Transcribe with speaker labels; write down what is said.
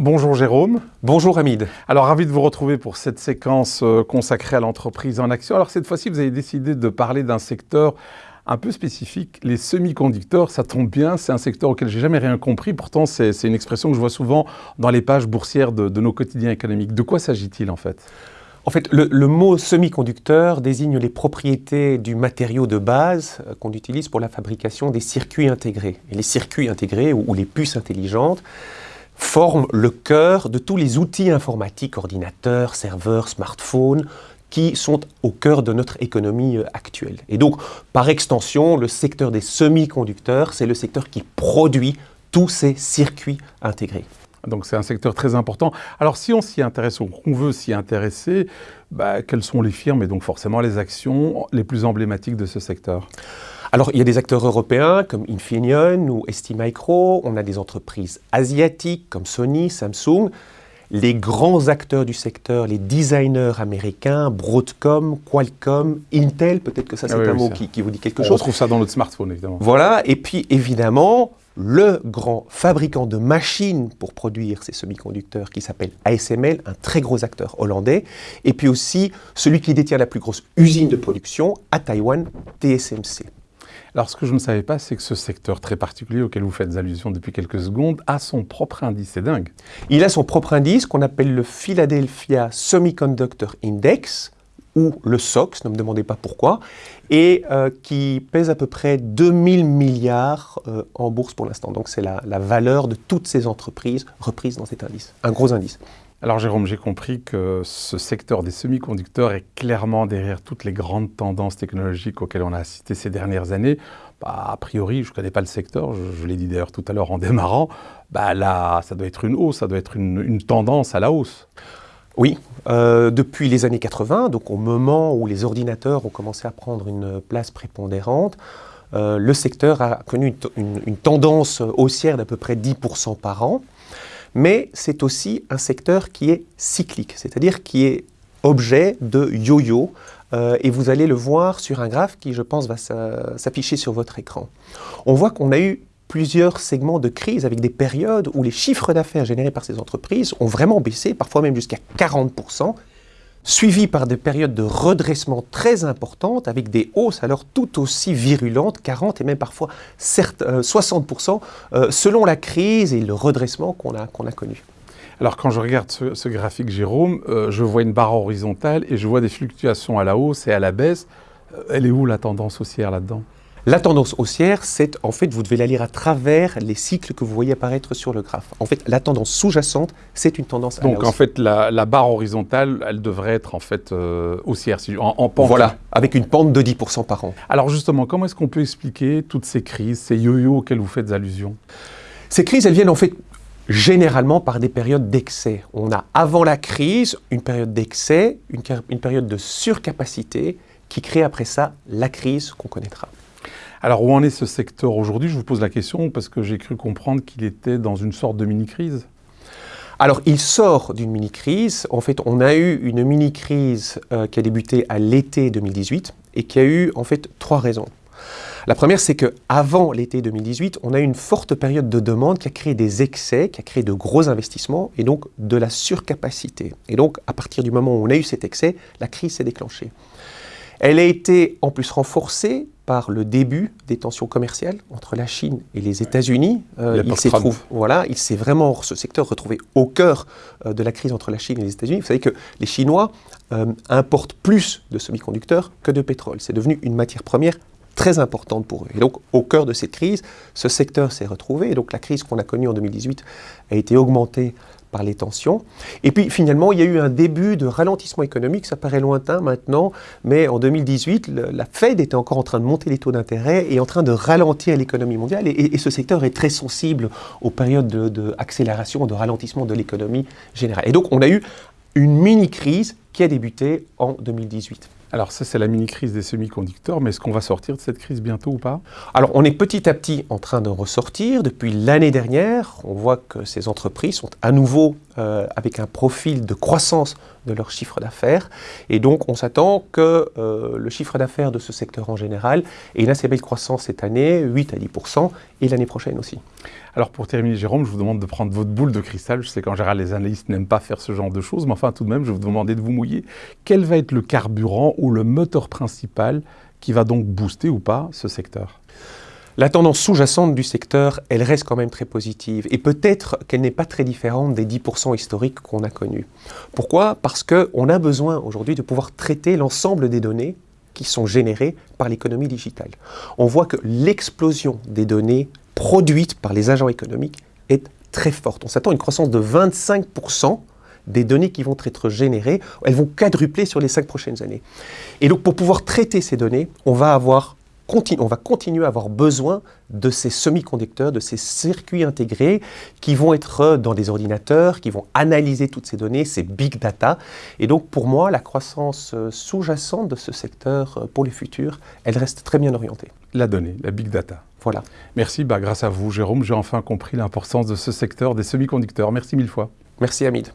Speaker 1: Bonjour Jérôme.
Speaker 2: Bonjour Hamid.
Speaker 1: Alors ravi de vous retrouver pour cette séquence euh, consacrée à l'entreprise en action. Alors cette fois-ci, vous avez décidé de parler d'un secteur un peu spécifique, les semi-conducteurs, ça tombe bien, c'est un secteur auquel j'ai jamais rien compris, pourtant c'est une expression que je vois souvent dans les pages boursières de, nos quotidiens économiques. De quoi s'agit-il en fait?
Speaker 2: En fait, le, mot semi-conducteur désigne les propriétés du matériau de base euh, qu'on utilise pour la fabrication des circuits intégrés. Et les circuits intégrés, ou les puces intelligentes, forment le cœur de tous les outils informatiques, ordinateurs, serveurs, smartphones, qui sont au cœur de notre économie euh, actuelle. Et donc, par extension, le secteur des semi-conducteurs, c'est le secteur qui produit tous ces circuits intégrés.
Speaker 1: Donc c'est un secteur très important. Alors si on s'y intéresse ou qu'on veut s'y intéresser, bah, quelles sont les firmes et donc forcément les actions les plus emblématiques de ce secteur?
Speaker 2: Alors, il y a des acteurs européens comme Infineon ou STMicro, on a des entreprises asiatiques comme Sony, Samsung, les grands acteurs du secteur, les designers américains, Broadcom, Qualcomm, Intel, peut-être que ça c'est ah un mot qui, vous dit quelque chose. On
Speaker 1: retrouve ça dans notre smartphone évidemment.
Speaker 2: Voilà, et puis évidemment, le grand fabricant de machines pour produire ces semi-conducteurs qui s'appelle ASML, un très gros acteur hollandais, et puis aussi celui qui détient la plus grosse usine de production à Taïwan, TSMC.
Speaker 1: Alors, ce que je ne savais pas, c'est que ce secteur très particulier auquel vous faites allusion depuis quelques secondes a son propre indice. C'est dingue.
Speaker 2: Il a son propre indice qu'on appelle le Philadelphia Semiconductor Index, ou le SOX, ne me demandez pas pourquoi, et euh, qui pèse à peu près 2000 milliards euh, en bourse pour l'instant. Donc c'est la, la valeur de toutes ces entreprises reprises dans cet indice, un gros indice.
Speaker 1: Alors Jérôme, j'ai compris que ce secteur des semi-conducteurs est clairement derrière toutes les grandes tendances technologiques auxquelles on a assisté ces dernières années. Bah, a priori, je ne connais pas le secteur, je, l'ai dit d'ailleurs tout à l'heure en démarrant, bah, là, ça doit être une hausse, ça doit être une, tendance à la hausse.
Speaker 2: Oui, euh, depuis les années 80, donc au moment où les ordinateurs ont commencé à prendre une place prépondérante, euh, le secteur a connu une, une tendance haussière d'à peu près 10% par an mais c'est aussi un secteur qui est cyclique, c'est-à-dire qui est objet de yo-yo, euh, et vous allez le voir sur un graphe qui, je pense, va s'afficher sur votre écran. On voit qu'on a eu plusieurs segments de crise avec des périodes où les chiffres d'affaires générés par ces entreprises ont vraiment baissé, parfois même jusqu'à 40%, suivi par des périodes de redressement très importantes avec des hausses alors tout aussi virulentes, 40 et même parfois 60%, euh, euh, selon la crise et le redressement qu'on a, connu.
Speaker 1: Alors quand je regarde ce, graphique, Jérôme, euh, je vois une barre horizontale et je vois des fluctuations à la hausse et à la baisse. elle est où la tendance haussière là-dedans?
Speaker 2: La tendance haussière, c'est en fait, vous devez la lire à travers les cycles que vous voyez apparaître sur le graphe. En fait, la tendance sous-jacente, c'est une tendance à
Speaker 1: Donc, en fait, la, barre horizontale, elle devrait être en fait euh, haussière, en, en pente.
Speaker 2: Voilà, avec une pente de 10% par an.
Speaker 1: Alors justement, comment est-ce qu'on peut expliquer toutes ces crises, ces yo-yo auxquels vous faites allusion?
Speaker 2: Ces crises, elles viennent en fait généralement par des périodes d'excès. On a avant la crise une période d'excès, une période de surcapacité qui crée après ça la crise qu'on connaîtra.
Speaker 1: Alors où en est ce secteur aujourd'hui? Je vous pose la question parce que j'ai cru comprendre qu'il était dans une sorte de mini-crise.
Speaker 2: Alors, il sort d'une mini-crise. En fait, on a eu une mini-crise euh, qui a débuté à l'été 2018 et qui a eu en fait trois raisons. La première, c'est qu'avant l'été 2018, on a eu une forte période de demande qui a créé des excès, qui a créé de gros investissements et donc de la surcapacité. Et donc, à partir du moment où on a eu cet excès, la crise s'est déclenchée. Elle a été en plus renforcée par le début des tensions commerciales entre la Chine et les États-Unis.
Speaker 1: Euh, il s'est
Speaker 2: voilà, il s'est vraiment ce secteur retrouvé au cœur euh, de la crise entre la Chine et les États-Unis. Vous savez que les Chinois euh, importent plus de semi-conducteurs que de pétrole. C'est devenu une matière première très importante pour eux. Et donc, au cœur de cette crise, ce secteur s'est retrouvé. Et donc, la crise qu'on a connue en 2018 a été augmentée par les tensions. Et puis finalement, il y a eu un début de ralentissement économique, ça paraît lointain maintenant, mais en 2018, la Fed était encore en train de monter les taux d'intérêt et en train de ralentir l'économie mondiale. Et, ce secteur est très sensible aux périodes d'accélération, de, de ralentissement de l'économie générale. Et donc on a eu une mini-crise qui a débuté en 2018.
Speaker 1: Alors ça, c'est la mini-crise des semi-conducteurs, mais est-ce qu'on va sortir de cette crise bientôt ou pas?
Speaker 2: Alors on est petit à petit en train de ressortir. Depuis l'année dernière, on voit que ces entreprises sont à nouveau euh, avec un profil de croissance de leur chiffre d'affaires. Et donc, on s'attend que euh, le chiffre d'affaires de ce secteur en général ait une assez belle croissance cette année, 8 à 10% et l'année prochaine aussi.
Speaker 1: Alors pour terminer, Jérôme, je vous demande de prendre votre boule de cristal. Je sais qu'en général, les analystes n'aiment pas faire ce genre de choses, mais enfin, tout de même, je vais vous demander de vous mouiller. Quel va être le carburant ou le moteur principal qui va donc booster ou pas ce secteur?
Speaker 2: La tendance sous-jacente du secteur, elle reste quand même très positive. Et peut-être qu'elle n'est pas très différente des 10% historiques qu'on a connus. Pourquoi? Parce qu'on a besoin aujourd'hui de pouvoir traiter l'ensemble des données qui sont générées par l'économie digitale. On voit que l'explosion des données produites par les agents économiques est très forte. On s'attend à une croissance de 25% des données qui vont être générées. Elles vont quadrupler sur les cinq prochaines années. Et donc pour pouvoir traiter ces données, on va avoir on va continuer à avoir besoin de ces semi-conducteurs, de ces circuits intégrés qui vont être dans des ordinateurs, qui vont analyser toutes ces données, ces big data. Et donc pour moi, la croissance euh, sous-jacente de ce secteur euh, pour les futurs, elle reste très bien orientée.
Speaker 1: La donnée, la big data.
Speaker 2: Voilà.
Speaker 1: Merci, bah, grâce à vous Jérôme, j'ai enfin compris l'importance de ce secteur des semi-conducteurs. Merci mille fois.
Speaker 2: Merci Hamid.